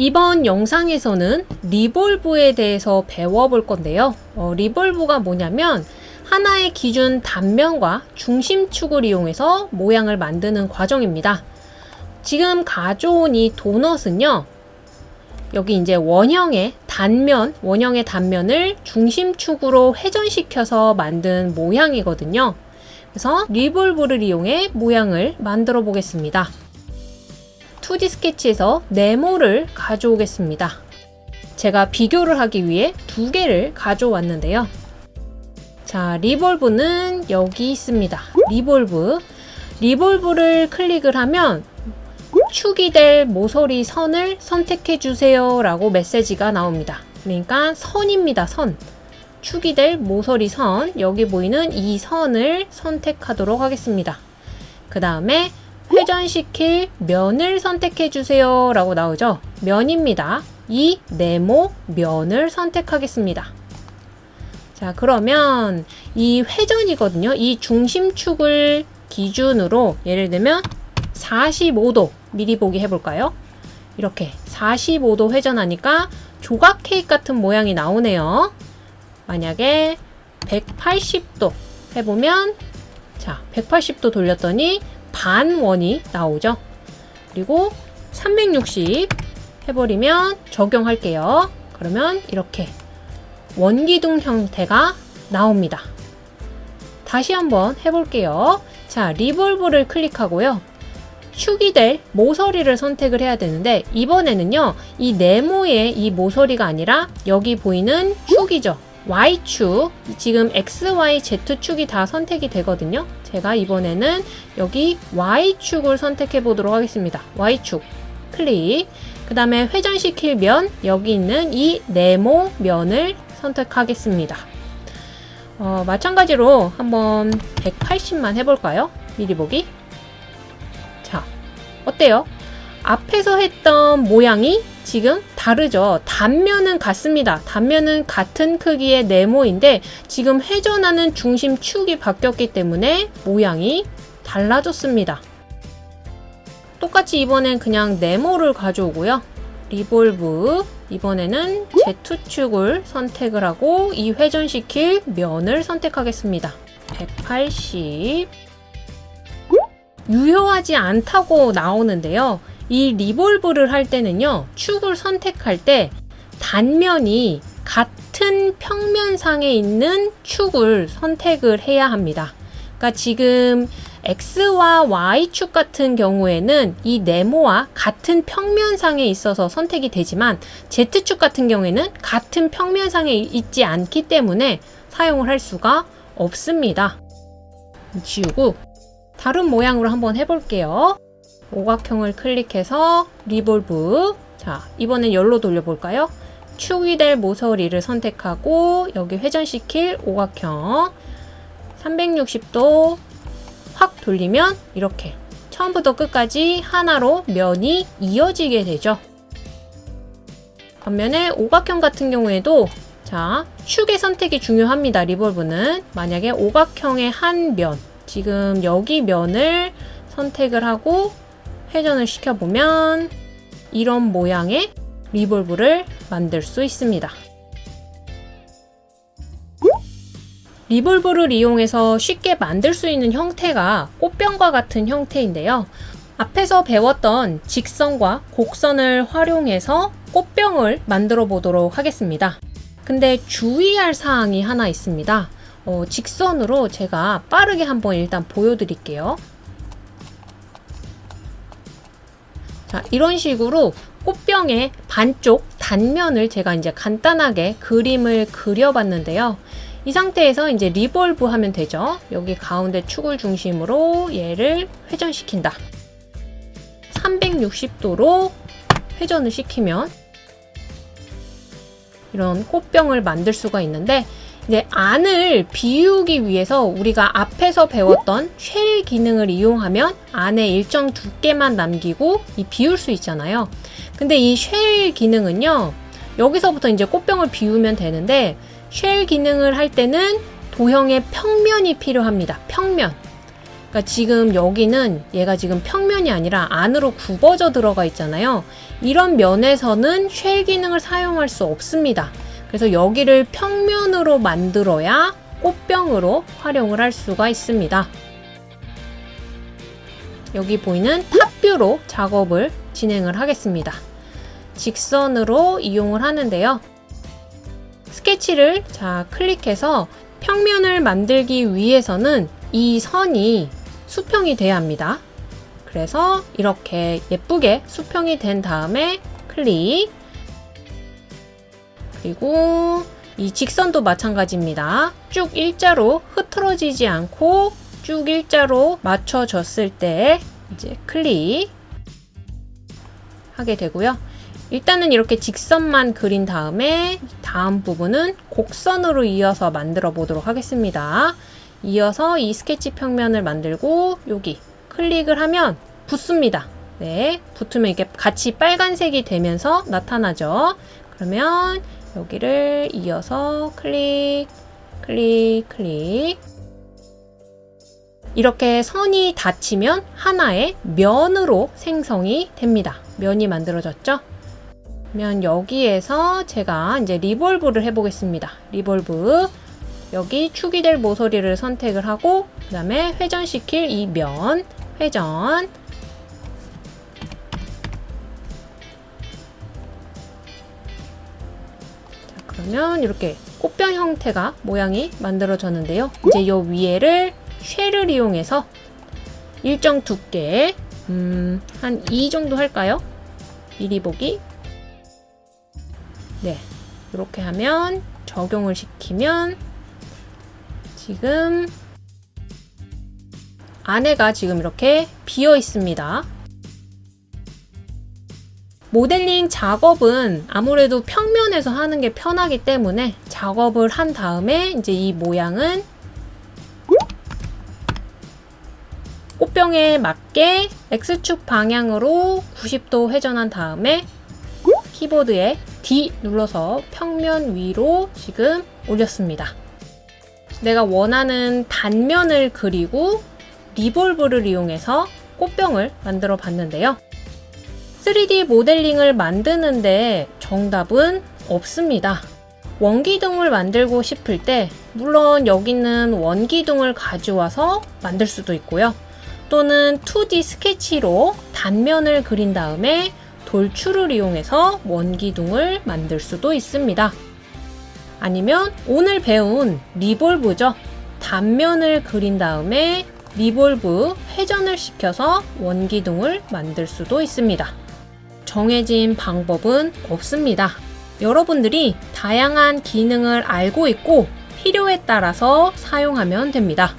이번 영상에서는 리볼브에 대해서 배워볼 건데요. 어, 리볼브가 뭐냐면 하나의 기준 단면과 중심축을 이용해서 모양을 만드는 과정입니다. 지금 가져온 이 도넛은요. 여기 이제 원형의 단면, 원형의 단면을 중심축으로 회전시켜서 만든 모양이거든요. 그래서 리볼브를 이용해 모양을 만들어 보겠습니다. 2D 스케치에서 네모를 가져오겠습니다. 제가 비교를 하기 위해 두 개를 가져왔는데요. 자, revolve는 여기 있습니다. revolve. revolve를 클릭을 하면 축이 될 모서리 선을 선택해 주세요 라고 메시지가 나옵니다. 그러니까 선입니다. 선. 축이 될 모서리 선. 여기 보이는 이 선을 선택하도록 하겠습니다. 그 다음에 회전시킬 면을 선택해 주세요 라고 나오죠. 면입니다. 이 네모 면을 선택하겠습니다. 자 그러면 이 회전이거든요. 이 중심축을 기준으로 예를 들면 45도 미리 보기 해볼까요? 이렇게 45도 회전하니까 조각 케이크 같은 모양이 나오네요. 만약에 180도 해보면 자 180도 돌렸더니 반원이 나오죠. 그리고 360 해버리면 적용할게요. 그러면 이렇게 원기둥 형태가 나옵니다. 다시 한번 해볼게요. 자, 리볼브를 클릭하고요. 축이 될 모서리를 선택을 해야 되는데 이번에는요. 이 네모의 이 모서리가 아니라 여기 보이는 축이죠. Y축, 지금 X, Y, Z축이 다 선택이 되거든요. 제가 이번에는 여기 Y축을 선택해 보도록 하겠습니다. Y축 클릭. 그 다음에 회전시킬 면, 여기 있는 이 네모 면을 선택하겠습니다. 어, 마찬가지로 한번 180만 해볼까요? 미리 보기. 자, 어때요? 앞에서 했던 모양이 지금 다르죠. 단면은 같습니다. 단면은 같은 크기의 네모인데 지금 회전하는 중심 축이 바뀌었기 때문에 모양이 달라졌습니다. 똑같이 이번엔 그냥 네모를 가져오고요. 리볼브 이번에는 Z축을 선택을 하고 이 회전시킬 면을 선택하겠습니다. 180 유효하지 않다고 나오는데요. 이 리볼브를 할 때는요, 축을 선택할 때 단면이 같은 평면상에 있는 축을 선택을 해야 합니다. 그러니까 지금 X와 Y축 같은 경우에는 이 네모와 같은 평면상에 있어서 선택이 되지만 Z축 같은 경우에는 같은 평면상에 있지 않기 때문에 사용을 할 수가 없습니다. 지우고 다른 모양으로 한번 해볼게요. 오각형을 클릭해서 revolve 자 이번엔 열로 돌려볼까요? 축이 될 모서리를 선택하고 여기 회전시킬 오각형 360도 확 돌리면 이렇게 처음부터 끝까지 하나로 면이 이어지게 되죠. 반면에 오각형 같은 경우에도 자 축의 선택이 중요합니다. 리볼브는 만약에 오각형의 한 면 지금 여기 면을 선택을 하고 회전을 시켜보면 이런 모양의 리볼브를 만들 수 있습니다. 리볼브를 이용해서 쉽게 만들 수 있는 형태가 꽃병과 같은 형태인데요. 앞에서 배웠던 직선과 곡선을 활용해서 꽃병을 만들어 보도록 하겠습니다. 근데 주의할 사항이 하나 있습니다. 어, 직선으로 제가 빠르게 한번 일단 보여드릴게요. 자, 이런 식으로 꽃병의 반쪽 단면을 제가 이제 간단하게 그림을 그려봤는데요. 이 상태에서 이제 리볼브 하면 되죠. 여기 가운데 축을 중심으로 얘를 회전시킨다. 360도로 회전을 시키면 이런 꽃병을 만들 수가 있는데 이제 안을 비우기 위해서 우리가 앞에서 배웠던 shell 기능을 이용하면 안에 일정 두께만 남기고 이 비울 수 있잖아요. 근데 이 shell 기능은요. 여기서부터 이제 꽃병을 비우면 되는데 shell 기능을 할 때는 도형의 평면이 필요합니다. 평면. 그러니까 지금 여기는 얘가 지금 평면이 아니라 안으로 굽어져 들어가 있잖아요. 이런 면에서는 쉘 기능을 사용할 수 없습니다. 그래서 여기를 평면으로 만들어야 꽃병으로 활용을 할 수가 있습니다. 여기 보이는 탑뷰로 작업을 진행을 하겠습니다. 직선으로 이용을 하는데요. 스케치를 자 클릭해서 평면을 만들기 위해서는 이 선이 수평이 돼야 합니다. 그래서 이렇게 예쁘게 수평이 된 다음에 클릭 그리고 이 직선도 마찬가지입니다. 쭉 일자로 흐트러지지 않고 쭉 일자로 맞춰졌을 때 이제 클릭 하게 되고요. 일단은 이렇게 직선만 그린 다음에 다음 부분은 곡선으로 이어서 만들어 보도록 하겠습니다. 이어서 이 스케치 평면을 만들고 여기 클릭을 하면 붙습니다. 네, 붙으면 이렇게 같이 빨간색이 되면서 나타나죠. 그러면 여기를 이어서 클릭, 클릭, 클릭. 이렇게 선이 닫히면 하나의 면으로 생성이 됩니다. 면이 만들어졌죠? 그러면 여기에서 제가 이제 revolve를 해보겠습니다. revolve. 여기 축이 될 모서리를 선택을 하고 그 다음에 회전시킬 이 면, 회전 자, 그러면 이렇게 꽃병 형태가 모양이 만들어졌는데요. 이제 이 위에를 쉘을 이용해서 일정 두께 음, 한이 정도 할까요? 미리 보기 네 이렇게 하면 적용을 시키면 지금 안에가 지금 이렇게 비어 있습니다. 모델링 작업은 아무래도 평면에서 하는 게 편하기 때문에 작업을 한 다음에 이제 이 모양은 꽃병에 맞게 X축 방향으로 90도 회전한 다음에 키보드에 D 눌러서 평면 위로 지금 올렸습니다. 내가 원하는 단면을 그리고 리볼브를 이용해서 꽃병을 만들어 봤는데요. 3D 모델링을 만드는데 정답은 없습니다. 원기둥을 만들고 싶을 때 물론 여기는 원기둥을 가져와서 만들 수도 있고요. 또는 2D 스케치로 단면을 그린 다음에 돌출을 이용해서 원기둥을 만들 수도 있습니다. 아니면 오늘 배운 revolve죠. 단면을 그린 다음에 revolve 회전을 시켜서 원기둥을 만들 수도 있습니다. 정해진 방법은 없습니다. 여러분들이 다양한 기능을 알고 있고 필요에 따라서 사용하면 됩니다.